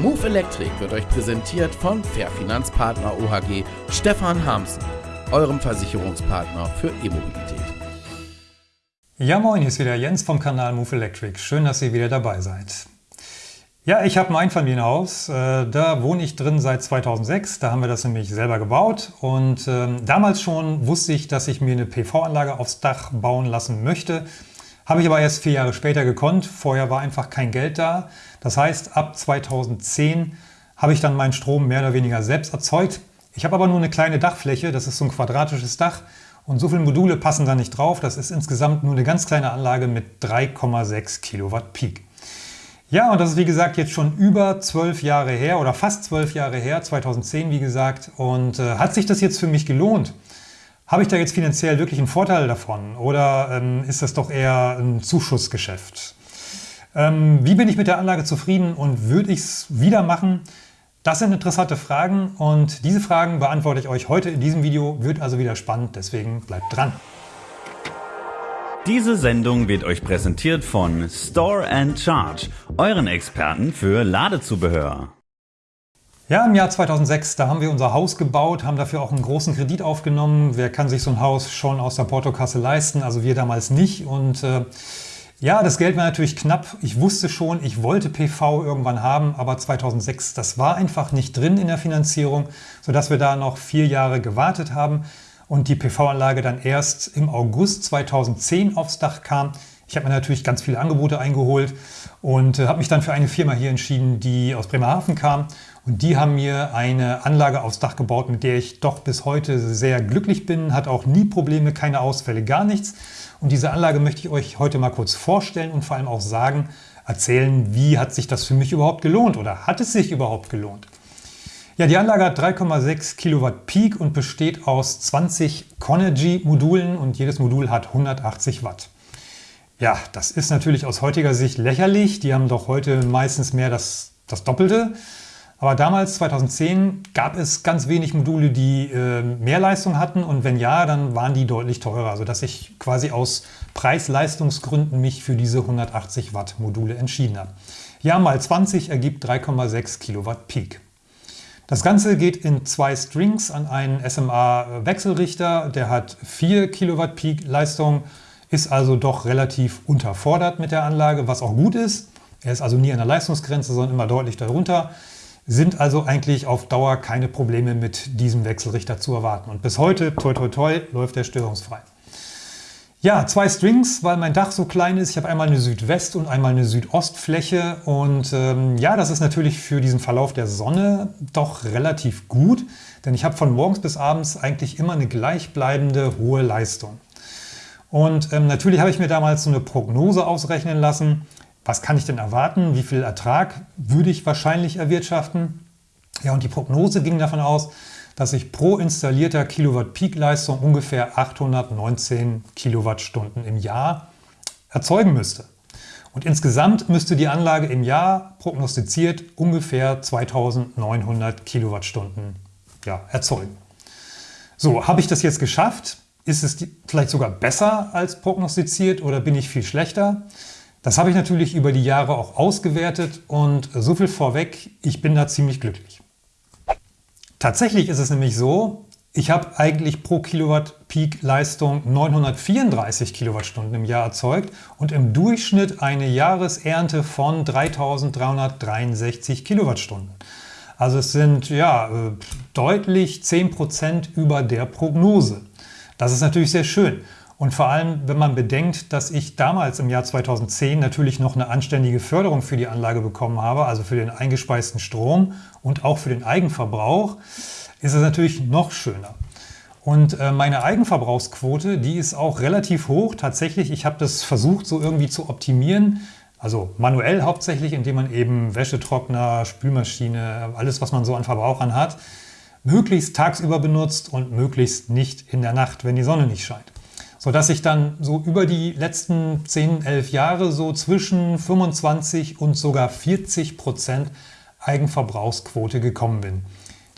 Move Electric wird euch präsentiert von Fair Finanzpartner OHG Stefan Hamsen, eurem Versicherungspartner für E-Mobilität. Ja moin, hier ist wieder Jens vom Kanal Move Electric. Schön, dass ihr wieder dabei seid. Ja, ich habe ein Einfamilienhaus. Äh, da wohne ich drin seit 2006. Da haben wir das nämlich selber gebaut. Und ähm, damals schon wusste ich, dass ich mir eine PV-Anlage aufs Dach bauen lassen möchte. Habe ich aber erst vier Jahre später gekonnt. Vorher war einfach kein Geld da. Das heißt, ab 2010 habe ich dann meinen Strom mehr oder weniger selbst erzeugt. Ich habe aber nur eine kleine Dachfläche. Das ist so ein quadratisches Dach. Und so viele Module passen da nicht drauf. Das ist insgesamt nur eine ganz kleine Anlage mit 3,6 Kilowatt Peak. Ja, und das ist wie gesagt jetzt schon über zwölf Jahre her oder fast zwölf Jahre her, 2010 wie gesagt. Und äh, hat sich das jetzt für mich gelohnt? Habe ich da jetzt finanziell wirklich einen Vorteil davon oder ähm, ist das doch eher ein Zuschussgeschäft? Ähm, wie bin ich mit der Anlage zufrieden und würde ich es wieder machen? Das sind interessante Fragen und diese Fragen beantworte ich euch heute in diesem Video. Wird also wieder spannend, deswegen bleibt dran. Diese Sendung wird euch präsentiert von Store and Charge, euren Experten für Ladezubehör. Ja, im Jahr 2006, da haben wir unser Haus gebaut, haben dafür auch einen großen Kredit aufgenommen. Wer kann sich so ein Haus schon aus der Portokasse leisten? Also wir damals nicht. Und äh, ja, das Geld war natürlich knapp. Ich wusste schon, ich wollte PV irgendwann haben, aber 2006, das war einfach nicht drin in der Finanzierung, sodass wir da noch vier Jahre gewartet haben und die PV-Anlage dann erst im August 2010 aufs Dach kam. Ich habe mir natürlich ganz viele Angebote eingeholt und äh, habe mich dann für eine Firma hier entschieden, die aus Bremerhaven kam. Und die haben mir eine Anlage aufs Dach gebaut, mit der ich doch bis heute sehr glücklich bin, hat auch nie Probleme, keine Ausfälle, gar nichts. Und diese Anlage möchte ich euch heute mal kurz vorstellen und vor allem auch sagen, erzählen, wie hat sich das für mich überhaupt gelohnt oder hat es sich überhaupt gelohnt? Ja, die Anlage hat 3,6 Kilowatt Peak und besteht aus 20 Conergy-Modulen und jedes Modul hat 180 Watt. Ja, das ist natürlich aus heutiger Sicht lächerlich. Die haben doch heute meistens mehr das, das Doppelte. Aber damals, 2010, gab es ganz wenig Module, die äh, mehr Leistung hatten und wenn ja, dann waren die deutlich teurer, sodass ich quasi aus Preis-Leistungsgründen mich für diese 180 Watt Module entschieden habe. Ja, mal 20 ergibt 3,6 Kilowatt Peak. Das Ganze geht in zwei Strings an einen SMA-Wechselrichter. Der hat 4 Kilowatt Peak Leistung, ist also doch relativ unterfordert mit der Anlage, was auch gut ist. Er ist also nie an der Leistungsgrenze, sondern immer deutlich darunter. Sind also eigentlich auf Dauer keine Probleme mit diesem Wechselrichter zu erwarten. Und bis heute, toi toi toi, läuft er störungsfrei. Ja, zwei Strings, weil mein Dach so klein ist. Ich habe einmal eine Südwest- und einmal eine Südostfläche. Und ähm, ja, das ist natürlich für diesen Verlauf der Sonne doch relativ gut, denn ich habe von morgens bis abends eigentlich immer eine gleichbleibende hohe Leistung. Und ähm, natürlich habe ich mir damals so eine Prognose ausrechnen lassen. Was kann ich denn erwarten? Wie viel Ertrag würde ich wahrscheinlich erwirtschaften? Ja, und die Prognose ging davon aus, dass ich pro installierter Kilowatt Peak-Leistung ungefähr 819 Kilowattstunden im Jahr erzeugen müsste. Und insgesamt müsste die Anlage im Jahr prognostiziert ungefähr 2900 Kilowattstunden ja, erzeugen. So, habe ich das jetzt geschafft? Ist es vielleicht sogar besser als prognostiziert oder bin ich viel schlechter? Das habe ich natürlich über die Jahre auch ausgewertet und so viel vorweg, ich bin da ziemlich glücklich. Tatsächlich ist es nämlich so, ich habe eigentlich pro Kilowatt Peak Leistung 934 Kilowattstunden im Jahr erzeugt und im Durchschnitt eine Jahresernte von 3363 Kilowattstunden. Also es sind ja äh, deutlich 10% über der Prognose. Das ist natürlich sehr schön. Und vor allem, wenn man bedenkt, dass ich damals im Jahr 2010 natürlich noch eine anständige Förderung für die Anlage bekommen habe, also für den eingespeisten Strom und auch für den Eigenverbrauch, ist es natürlich noch schöner. Und äh, meine Eigenverbrauchsquote, die ist auch relativ hoch. Tatsächlich, ich habe das versucht so irgendwie zu optimieren. Also manuell hauptsächlich, indem man eben Wäschetrockner, Spülmaschine, alles was man so an Verbrauchern hat, möglichst tagsüber benutzt und möglichst nicht in der Nacht, wenn die Sonne nicht scheint sodass ich dann so über die letzten 10, 11 Jahre so zwischen 25 und sogar 40 Prozent Eigenverbrauchsquote gekommen bin.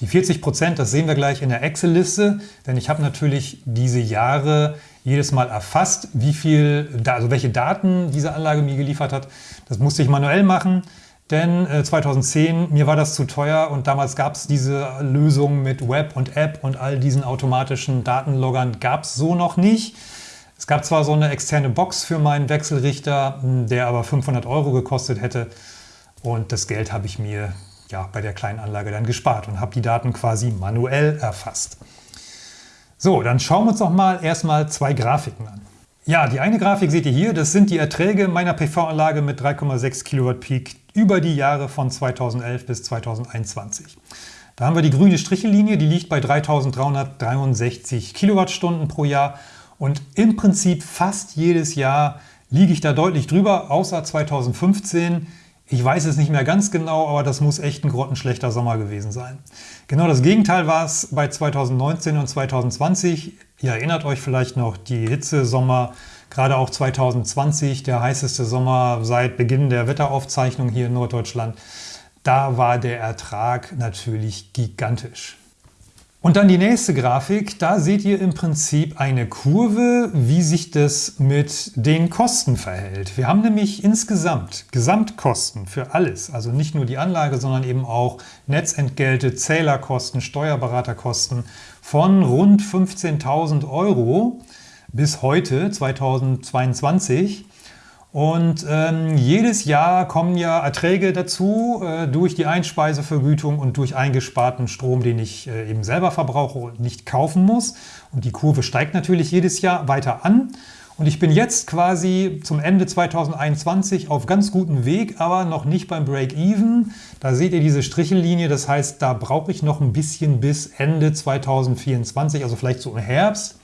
Die 40 Prozent, das sehen wir gleich in der Excel-Liste, denn ich habe natürlich diese Jahre jedes Mal erfasst, wie viel, also welche Daten diese Anlage mir geliefert hat. Das musste ich manuell machen. Denn äh, 2010, mir war das zu teuer und damals gab es diese Lösung mit Web und App und all diesen automatischen Datenloggern gab es so noch nicht. Es gab zwar so eine externe Box für meinen Wechselrichter, hm, der aber 500 Euro gekostet hätte und das Geld habe ich mir ja, bei der kleinen Anlage dann gespart und habe die Daten quasi manuell erfasst. So, dann schauen wir uns doch mal erstmal zwei Grafiken an. Ja, die eine Grafik seht ihr hier, das sind die Erträge meiner PV-Anlage mit 3,6 Kilowatt Peak über die Jahre von 2011 bis 2021. Da haben wir die grüne Strichellinie, die liegt bei 3363 Kilowattstunden pro Jahr und im Prinzip fast jedes Jahr liege ich da deutlich drüber, außer 2015. Ich weiß es nicht mehr ganz genau, aber das muss echt ein grottenschlechter Sommer gewesen sein. Genau das Gegenteil war es bei 2019 und 2020. Ihr erinnert euch vielleicht noch, die Hitzesommer, gerade auch 2020, der heißeste Sommer seit Beginn der Wetteraufzeichnung hier in Norddeutschland. Da war der Ertrag natürlich gigantisch. Und dann die nächste Grafik, da seht ihr im Prinzip eine Kurve, wie sich das mit den Kosten verhält. Wir haben nämlich insgesamt Gesamtkosten für alles, also nicht nur die Anlage, sondern eben auch Netzentgelte, Zählerkosten, Steuerberaterkosten von rund 15.000 Euro bis heute, 2022. Und ähm, jedes Jahr kommen ja Erträge dazu äh, durch die Einspeisevergütung und durch eingesparten Strom, den ich äh, eben selber verbrauche und nicht kaufen muss. Und die Kurve steigt natürlich jedes Jahr weiter an. Und ich bin jetzt quasi zum Ende 2021 auf ganz gutem Weg, aber noch nicht beim Break-Even. Da seht ihr diese Strichellinie, das heißt, da brauche ich noch ein bisschen bis Ende 2024, also vielleicht so im Herbst,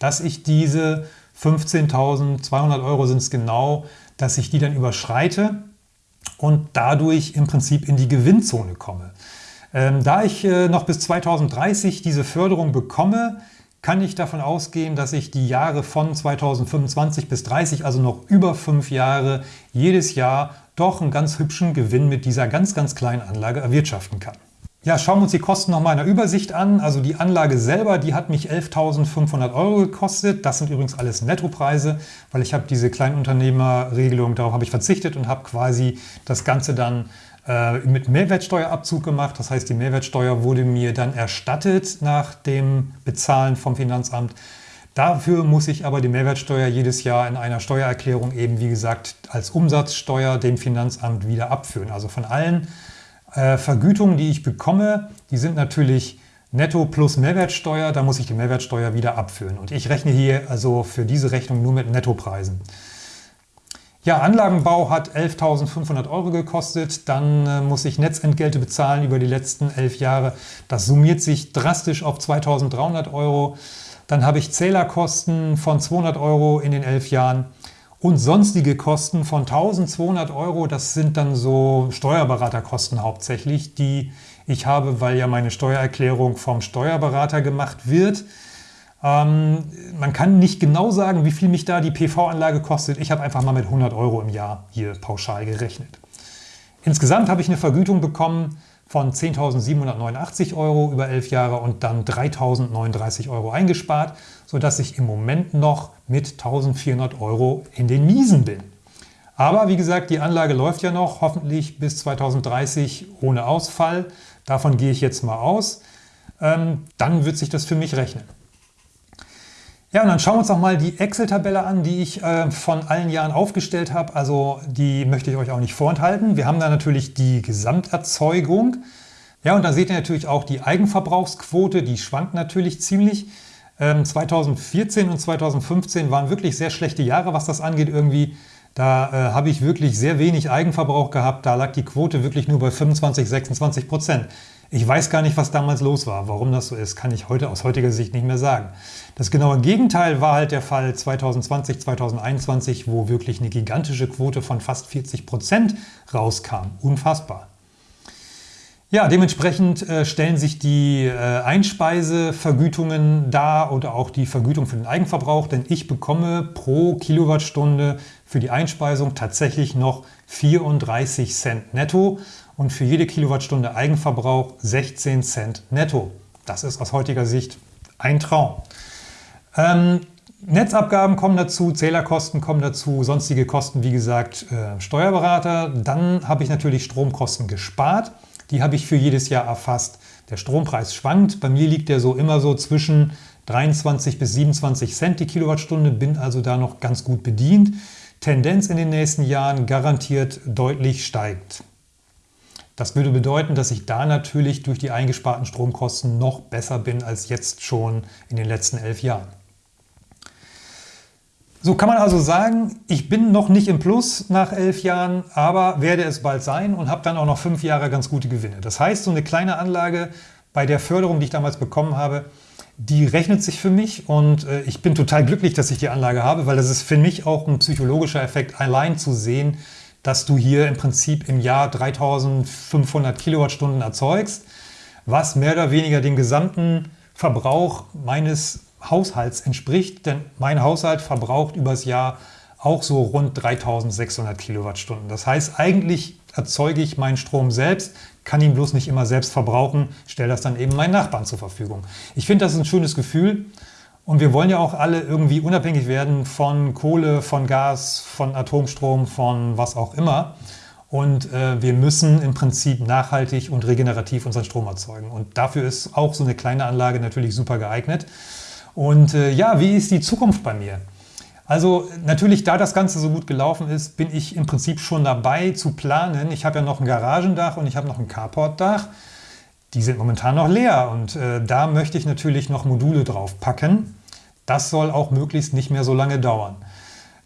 dass ich diese 15.200 Euro sind es genau, dass ich die dann überschreite und dadurch im Prinzip in die Gewinnzone komme. Ähm, da ich äh, noch bis 2030 diese Förderung bekomme, kann ich davon ausgehen, dass ich die Jahre von 2025 bis 30, also noch über fünf Jahre, jedes Jahr doch einen ganz hübschen Gewinn mit dieser ganz, ganz kleinen Anlage erwirtschaften kann. Ja, schauen wir uns die Kosten noch mal in der Übersicht an. Also die Anlage selber, die hat mich 11.500 Euro gekostet. Das sind übrigens alles Nettopreise, weil ich habe diese Kleinunternehmerregelung, darauf habe ich verzichtet und habe quasi das Ganze dann äh, mit Mehrwertsteuerabzug gemacht. Das heißt, die Mehrwertsteuer wurde mir dann erstattet nach dem Bezahlen vom Finanzamt. Dafür muss ich aber die Mehrwertsteuer jedes Jahr in einer Steuererklärung eben, wie gesagt, als Umsatzsteuer dem Finanzamt wieder abführen. Also von allen äh, Vergütungen, die ich bekomme, die sind natürlich netto plus Mehrwertsteuer. Da muss ich die Mehrwertsteuer wieder abführen. Und ich rechne hier also für diese Rechnung nur mit Nettopreisen. Ja, Anlagenbau hat 11.500 Euro gekostet. Dann äh, muss ich Netzentgelte bezahlen über die letzten elf Jahre. Das summiert sich drastisch auf 2.300 Euro. Dann habe ich Zählerkosten von 200 Euro in den elf Jahren und sonstige Kosten von 1200 Euro. Das sind dann so Steuerberaterkosten hauptsächlich, die ich habe, weil ja meine Steuererklärung vom Steuerberater gemacht wird. Ähm, man kann nicht genau sagen, wie viel mich da die PV-Anlage kostet. Ich habe einfach mal mit 100 Euro im Jahr hier pauschal gerechnet. Insgesamt habe ich eine Vergütung bekommen von 10.789 Euro über 11 Jahre und dann 3.039 Euro eingespart, sodass ich im Moment noch mit 1.400 Euro in den Miesen bin. Aber wie gesagt, die Anlage läuft ja noch, hoffentlich bis 2030 ohne Ausfall. Davon gehe ich jetzt mal aus. Ähm, dann wird sich das für mich rechnen. Ja, und dann schauen wir uns auch mal die Excel-Tabelle an, die ich äh, von allen Jahren aufgestellt habe. Also die möchte ich euch auch nicht vorenthalten. Wir haben da natürlich die Gesamterzeugung. Ja, und da seht ihr natürlich auch die Eigenverbrauchsquote, die schwankt natürlich ziemlich. Ähm, 2014 und 2015 waren wirklich sehr schlechte Jahre, was das angeht irgendwie. Da äh, habe ich wirklich sehr wenig Eigenverbrauch gehabt. Da lag die Quote wirklich nur bei 25, 26 Prozent. Ich weiß gar nicht, was damals los war. Warum das so ist, kann ich heute aus heutiger Sicht nicht mehr sagen. Das genaue Gegenteil war halt der Fall 2020, 2021, wo wirklich eine gigantische Quote von fast 40 Prozent rauskam. Unfassbar. Ja, dementsprechend äh, stellen sich die äh, Einspeisevergütungen dar oder auch die Vergütung für den Eigenverbrauch, denn ich bekomme pro Kilowattstunde für die Einspeisung tatsächlich noch 34 Cent netto und für jede Kilowattstunde Eigenverbrauch 16 Cent netto. Das ist aus heutiger Sicht ein Traum. Ähm, Netzabgaben kommen dazu, Zählerkosten kommen dazu, sonstige Kosten, wie gesagt, äh, Steuerberater. Dann habe ich natürlich Stromkosten gespart. Die habe ich für jedes Jahr erfasst. Der Strompreis schwankt. Bei mir liegt der so immer so zwischen 23 bis 27 Cent die Kilowattstunde, bin also da noch ganz gut bedient. Tendenz in den nächsten Jahren garantiert deutlich steigt. Das würde bedeuten, dass ich da natürlich durch die eingesparten Stromkosten noch besser bin als jetzt schon in den letzten elf Jahren. So kann man also sagen, ich bin noch nicht im Plus nach elf Jahren, aber werde es bald sein und habe dann auch noch fünf Jahre ganz gute Gewinne. Das heißt, so eine kleine Anlage bei der Förderung, die ich damals bekommen habe, die rechnet sich für mich und äh, ich bin total glücklich, dass ich die Anlage habe, weil das ist für mich auch ein psychologischer Effekt, allein zu sehen, dass du hier im Prinzip im Jahr 3500 Kilowattstunden erzeugst, was mehr oder weniger dem gesamten Verbrauch meines Haushalts entspricht, denn mein Haushalt verbraucht übers Jahr auch so rund 3600 Kilowattstunden. Das heißt, eigentlich erzeuge ich meinen Strom selbst, kann ihn bloß nicht immer selbst verbrauchen, stelle das dann eben meinen Nachbarn zur Verfügung. Ich finde, das ist ein schönes Gefühl und wir wollen ja auch alle irgendwie unabhängig werden von Kohle, von Gas, von Atomstrom, von was auch immer. Und äh, wir müssen im Prinzip nachhaltig und regenerativ unseren Strom erzeugen. Und dafür ist auch so eine kleine Anlage natürlich super geeignet. Und äh, ja, wie ist die Zukunft bei mir? Also natürlich, da das Ganze so gut gelaufen ist, bin ich im Prinzip schon dabei zu planen. Ich habe ja noch ein Garagendach und ich habe noch ein Carportdach. Die sind momentan noch leer und äh, da möchte ich natürlich noch Module drauf packen. Das soll auch möglichst nicht mehr so lange dauern.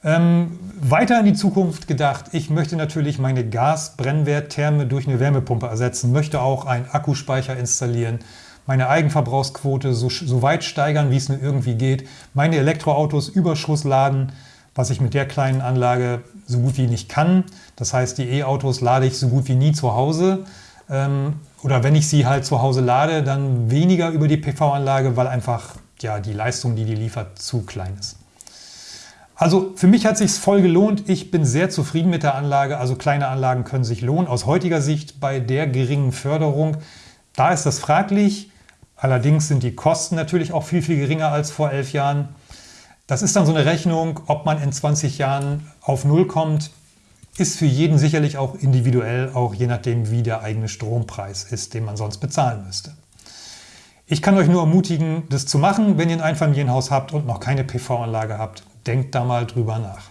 Ähm, weiter in die Zukunft gedacht, ich möchte natürlich meine Gasbrennwerttherme durch eine Wärmepumpe ersetzen, möchte auch einen Akkuspeicher installieren, meine Eigenverbrauchsquote so, so weit steigern, wie es nur irgendwie geht, meine Elektroautos Überschuss laden, was ich mit der kleinen Anlage so gut wie nicht kann. Das heißt, die E-Autos lade ich so gut wie nie zu Hause. Ähm, oder wenn ich sie halt zu Hause lade, dann weniger über die PV-Anlage, weil einfach ja, die Leistung, die die liefert, zu klein ist. Also für mich hat sich voll gelohnt. Ich bin sehr zufrieden mit der Anlage. Also kleine Anlagen können sich lohnen. Aus heutiger Sicht bei der geringen Förderung, da ist das fraglich. Allerdings sind die Kosten natürlich auch viel, viel geringer als vor elf Jahren. Das ist dann so eine Rechnung, ob man in 20 Jahren auf Null kommt, ist für jeden sicherlich auch individuell, auch je nachdem, wie der eigene Strompreis ist, den man sonst bezahlen müsste. Ich kann euch nur ermutigen, das zu machen, wenn ihr ein Einfamilienhaus habt und noch keine PV-Anlage habt. Denkt da mal drüber nach.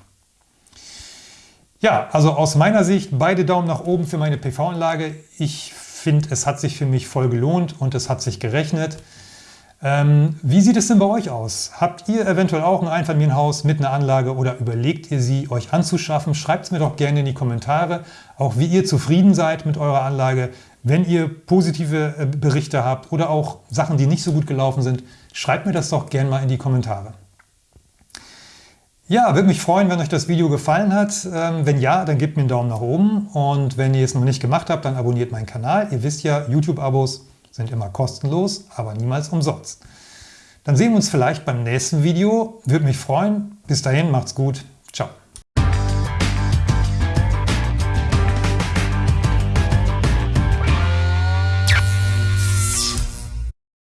Ja, also aus meiner Sicht beide Daumen nach oben für meine PV-Anlage. Ich finde, es hat sich für mich voll gelohnt und es hat sich gerechnet. Ähm, wie sieht es denn bei euch aus? Habt ihr eventuell auch ein Einfamilienhaus mit einer Anlage oder überlegt ihr sie euch anzuschaffen? Schreibt es mir doch gerne in die Kommentare, auch wie ihr zufrieden seid mit eurer Anlage. Wenn ihr positive äh, Berichte habt oder auch Sachen, die nicht so gut gelaufen sind, schreibt mir das doch gerne mal in die Kommentare. Ja, würde mich freuen, wenn euch das Video gefallen hat. Ähm, wenn ja, dann gebt mir einen Daumen nach oben und wenn ihr es noch nicht gemacht habt, dann abonniert meinen Kanal. Ihr wisst ja, YouTube-Abos sind immer kostenlos, aber niemals umsonst. Dann sehen wir uns vielleicht beim nächsten Video. Würde mich freuen. Bis dahin, macht's gut. Ciao.